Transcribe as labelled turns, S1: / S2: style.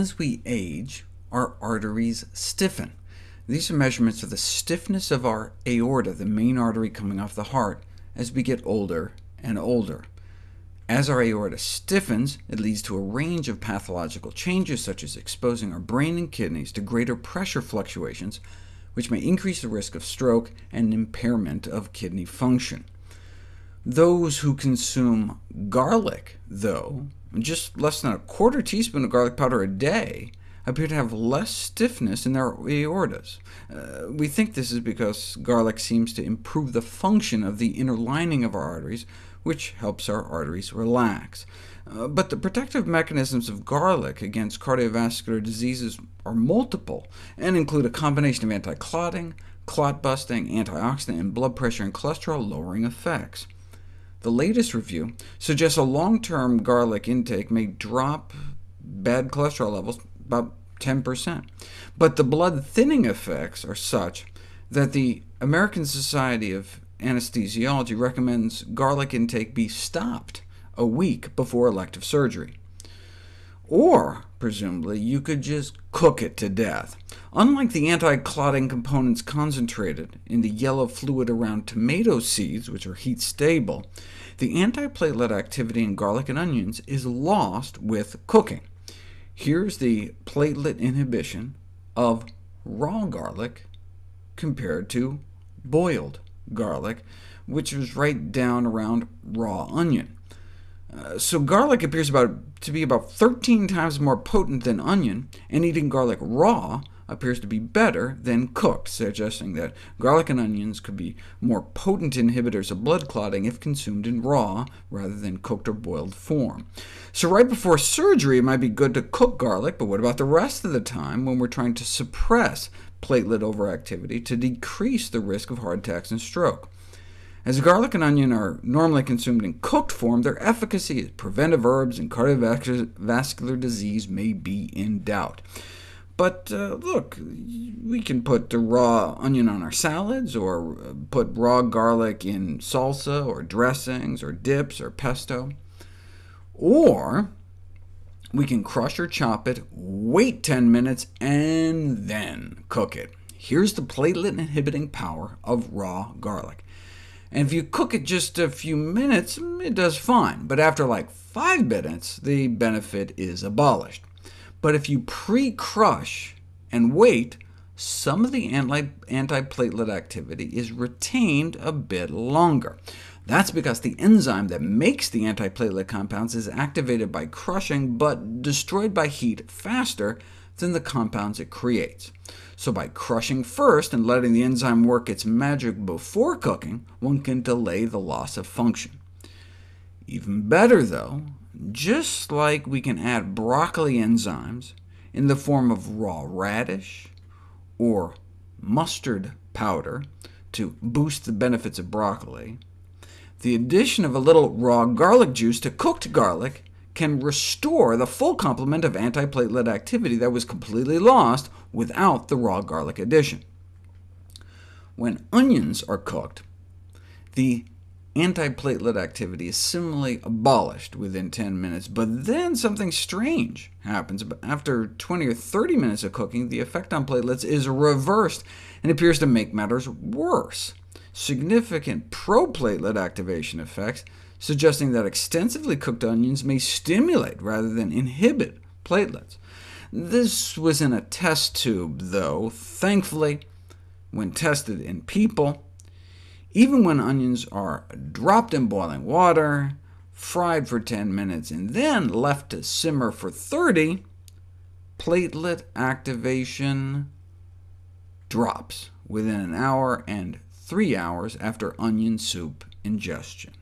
S1: as we age, our arteries stiffen. These are measurements of the stiffness of our aorta, the main artery coming off the heart, as we get older and older. As our aorta stiffens, it leads to a range of pathological changes, such as exposing our brain and kidneys to greater pressure fluctuations, which may increase the risk of stroke and impairment of kidney function. Those who consume garlic, though, just less than a quarter teaspoon of garlic powder a day, appear to have less stiffness in their aortas. Uh, we think this is because garlic seems to improve the function of the inner lining of our arteries, which helps our arteries relax. Uh, but the protective mechanisms of garlic against cardiovascular diseases are multiple, and include a combination of anti-clotting, clot-busting, antioxidant, and blood pressure and cholesterol-lowering effects. The latest review suggests a long-term garlic intake may drop bad cholesterol levels about 10%, but the blood thinning effects are such that the American Society of anesthesiology recommends garlic intake be stopped a week before elective surgery. Or, presumably, you could just cook it to death. Unlike the anti-clotting components concentrated in the yellow fluid around tomato seeds, which are heat-stable, the antiplatelet activity in garlic and onions is lost with cooking. Here's the platelet inhibition of raw garlic compared to boiled garlic, which was right down around raw onion. Uh, so garlic appears about, to be about 13 times more potent than onion, and eating garlic raw appears to be better than cooked, suggesting that garlic and onions could be more potent inhibitors of blood clotting if consumed in raw rather than cooked or boiled form. So right before surgery, it might be good to cook garlic, but what about the rest of the time when we're trying to suppress platelet overactivity to decrease the risk of heart attacks and stroke. As garlic and onion are normally consumed in cooked form, their efficacy as preventive herbs in cardiovascular disease may be in doubt. But uh, look, we can put the raw onion on our salads, or uh, put raw garlic in salsa, or dressings, or dips, or pesto. Or we can crush or chop it, wait 10 minutes, and then cook it. Here's the platelet-inhibiting power of raw garlic. And if you cook it just a few minutes, it does fine, but after like 5 minutes, the benefit is abolished. But if you pre-crush and wait, some of the anti-platelet activity is retained a bit longer. That's because the enzyme that makes the antiplatelet compounds is activated by crushing, but destroyed by heat faster than the compounds it creates. So by crushing first and letting the enzyme work its magic before cooking, one can delay the loss of function. Even better, though, just like we can add broccoli enzymes in the form of raw radish or mustard powder to boost the benefits of broccoli, the addition of a little raw garlic juice to cooked garlic can restore the full complement of antiplatelet activity that was completely lost without the raw garlic addition. When onions are cooked, the antiplatelet activity is similarly abolished within 10 minutes, but then something strange happens. After 20 or 30 minutes of cooking, the effect on platelets is reversed and appears to make matters worse significant proplatelet activation effects, suggesting that extensively cooked onions may stimulate rather than inhibit platelets. This was in a test tube, though. Thankfully, when tested in people, even when onions are dropped in boiling water, fried for 10 minutes, and then left to simmer for 30, platelet activation drops within an hour and 3 hours after onion soup ingestion.